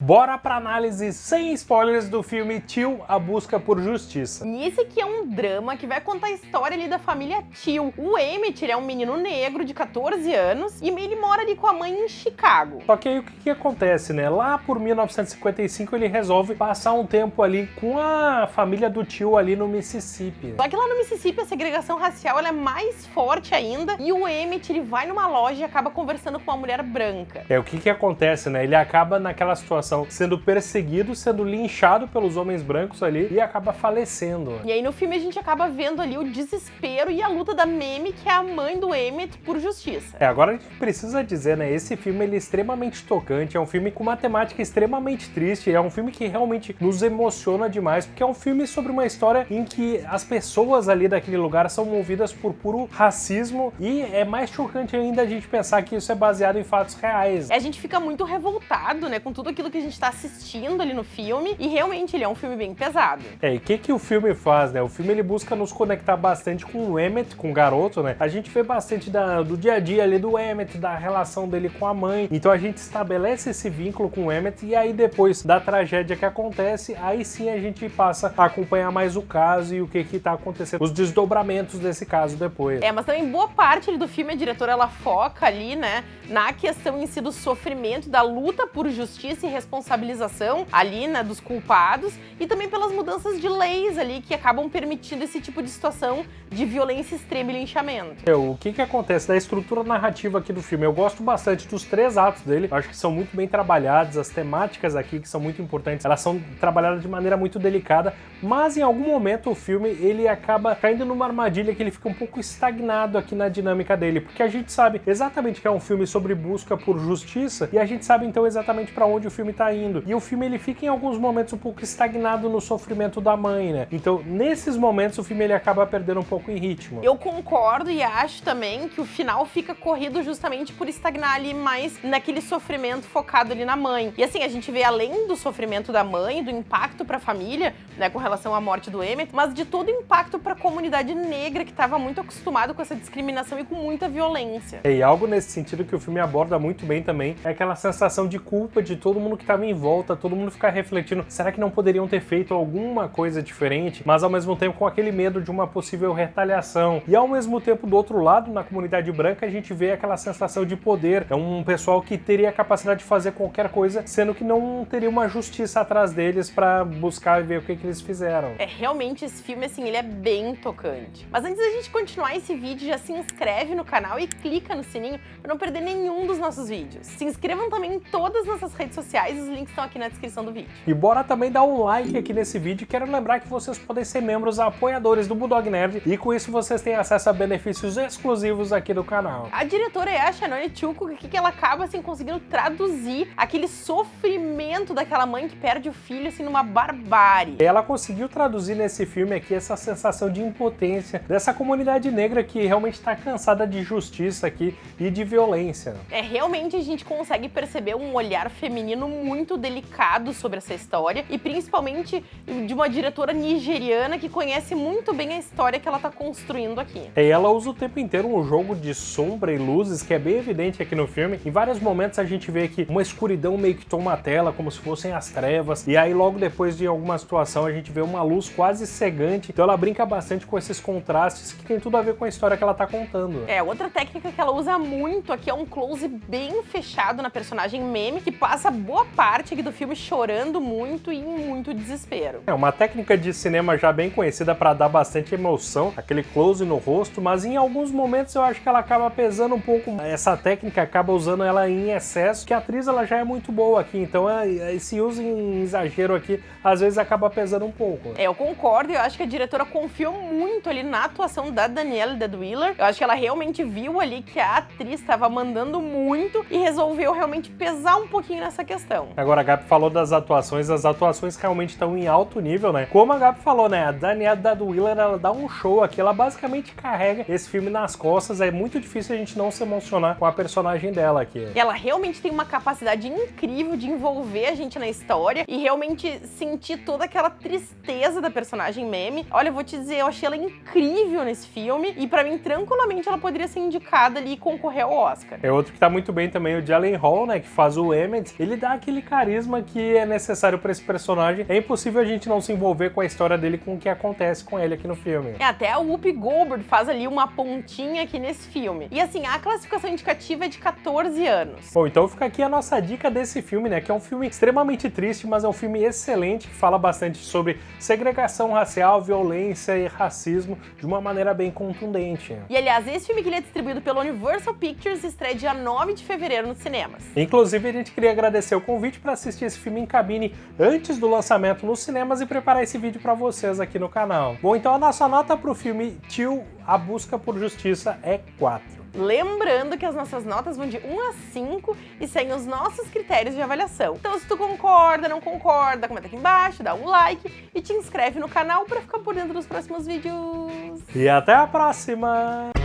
Bora pra análise sem spoilers do filme Tio, A Busca por Justiça. Esse aqui é um drama que vai contar a história ali da família Tio. O Emmett é um menino negro de 14 anos e ele mora ali com a mãe em Chicago. Só que aí o que, que acontece, né? Lá por 1955 ele resolve passar um tempo ali com a família do tio ali no Mississippi. Só que lá no Mississippi a segregação racial é mais forte ainda e o Emmett ele vai numa loja e acaba conversando com uma mulher branca. É, o que que acontece, né? Ele acaba naquela situação sendo perseguido, sendo linchado pelos homens brancos ali e acaba falecendo. E aí no filme a gente acaba vendo ali o desespero e a luta da Meme, que é a mãe do Emmett, por justiça. É, agora a gente precisa dizer, né, esse filme ele é extremamente tocante, é um filme com uma temática extremamente triste, é um filme que realmente nos emociona demais, porque é um filme sobre uma história em que as pessoas ali daquele lugar são movidas por puro racismo e é mais chocante ainda a gente pensar que isso é baseado em fatos reais. A gente fica muito revoltado, né, com tudo aquilo que a gente está assistindo ali no filme, e realmente ele é um filme bem pesado. É, e o que, que o filme faz, né? O filme ele busca nos conectar bastante com o Emmett, com o garoto, né? A gente vê bastante da, do dia a dia ali do Emmett, da relação dele com a mãe. Então a gente estabelece esse vínculo com o Emmett e aí depois da tragédia que acontece, aí sim a gente passa a acompanhar mais o caso e o que que tá acontecendo, os desdobramentos desse caso depois. É, mas também boa parte do filme a diretora ela foca ali, né, na questão em si do sofrimento, da luta por justiça e responsabilização ali, né, dos culpados e também pelas mudanças de leis ali que acabam permitindo esse tipo de situação de violência extrema e linchamento. É, o que que acontece da estrutura narrativa aqui do filme? Eu gosto bastante dos três atos dele, acho que são muito bem trabalhados, as temáticas aqui que são muito importantes, elas são trabalhadas de maneira muito delicada, mas em algum momento o filme ele acaba caindo numa armadilha que ele fica um pouco estagnado aqui na dinâmica dele, porque a gente sabe exatamente que é um filme sobre busca por justiça e a gente sabe então exatamente para onde o filme tá indo. E o filme ele fica em alguns momentos um pouco estagnado no sofrimento da mãe, né? Então, nesses momentos o filme ele acaba perdendo um pouco em ritmo. Eu concordo e acho também que o final fica corrido justamente por estagnar ali mais naquele sofrimento focado ali na mãe. E assim, a gente vê além do sofrimento da mãe, do impacto para a família, né, com relação à morte do Emmett, mas de todo o impacto para a comunidade negra que estava muito acostumado com essa discriminação e com muita violência. E algo nesse sentido que o filme aborda muito bem também é aquela sensação de culpa de todo mundo que estava em volta, todo mundo ficar refletindo, será que não poderiam ter feito alguma coisa diferente? Mas ao mesmo tempo com aquele medo de uma possível retaliação. E ao mesmo tempo do outro lado, na comunidade branca, a gente vê aquela sensação de poder. É um pessoal que teria a capacidade de fazer qualquer coisa, sendo que não teria uma justiça atrás deles para buscar e ver o que, que eles fizeram. É, realmente esse filme, assim, ele é bem tocante. Mas antes da gente continuar esse vídeo, já se inscreve no canal e clica no sininho para não perder nenhum dos nossos vídeos. Se inscrevam também em todas as nossas redes sociais, os links estão aqui na descrição do vídeo. E bora também dar um like aqui nesse vídeo. Quero lembrar que vocês podem ser membros apoiadores do Bulldog Nerd e com isso vocês têm acesso a benefícios exclusivos aqui do canal. A diretora é a Shannon Chuko, que ela acaba assim conseguindo traduzir aquele sofrimento daquela mãe que perde o filho assim numa barbárie. Ela conseguiu traduzir nesse filme aqui essa sensação de impotência dessa comunidade negra que realmente está cansada de justiça aqui e de violência. É, realmente a gente consegue perceber um olhar feminino muito delicado sobre essa história e principalmente de uma diretora nigeriana que conhece muito bem a história que ela está construindo aqui. E ela usa o tempo inteiro um jogo de sombra e luzes que é bem evidente aqui no filme. Em vários momentos a gente vê que uma escuridão meio que toma a tela, como se fossem as trevas, e aí logo depois de alguma situação a gente vê uma luz quase cegante. Então ela brinca bastante com esses contrastes que tem tudo a ver com a história que ela está contando. É, outra técnica que ela usa muito aqui é um close bem fechado na personagem Meme, que passa boa parte aqui do filme chorando muito e em muito desespero. É uma técnica de cinema já bem conhecida para dar bastante emoção, aquele close no rosto, mas em alguns momentos eu acho que ela acaba pesando um pouco. Essa técnica acaba usando ela em excesso, que a atriz ela já é muito boa aqui, então é, esse uso em exagero aqui às vezes acaba pesando um pouco. É, eu concordo, eu acho que a diretora confiou muito ali na atuação da Danielle Deadwheeler. Eu acho que ela realmente viu ali que a atriz estava mandando muito e resolveu realmente pesar um pouquinho nessa questão. Agora, a Gabi falou das atuações, as atuações realmente estão em alto nível, né? Como a Gabi falou, né? A Danielle Deadwheeler, ela dá um show aqui, ela basicamente carrega esse filme nas costas, é muito difícil a gente não se emocionar com a personagem dela aqui. Ela realmente tem uma capacidade incrível de envolver a gente na história e realmente sentir toda aquela tristeza da personagem meme. Olha, eu vou te dizer, eu achei ela incrível nesse filme e pra mim, tranquilamente, ela poderia ser indicada ali e concorrer ao Oscar. É outro que tá muito bem também, o Jalen Hall, né, que faz o Emmett. Ele dá aquele carisma que é necessário para esse personagem. É impossível a gente não se envolver com a história dele, com o que acontece com ele aqui no filme. É, até a Whoopi Goldberg faz ali uma pontinha aqui nesse filme. E assim, a classificação indicativa é de 14 anos. Bom, então fica aqui a nossa dica desse filme, né? Que é um filme extremamente triste, mas é um filme excelente que fala bastante sobre segregação racial, violência e racismo de uma maneira bem contundente. E aliás, esse filme que ele é distribuído pela Universal Pictures estreia dia 9 de fevereiro nos cinemas. Inclusive, a gente queria agradecer o convite para assistir esse filme em cabine antes do lançamento nos cinemas e preparar esse vídeo para vocês aqui no canal. Bom, então a nossa nota para o filme Tio, A Busca por Justiça é 4. Lembrando que as nossas notas vão de 1 a 5 e seguem os nossos critérios de avaliação. Então se tu concorda, não concorda, comenta aqui embaixo, dá um like e te inscreve no canal para ficar por dentro dos próximos vídeos. E até a próxima!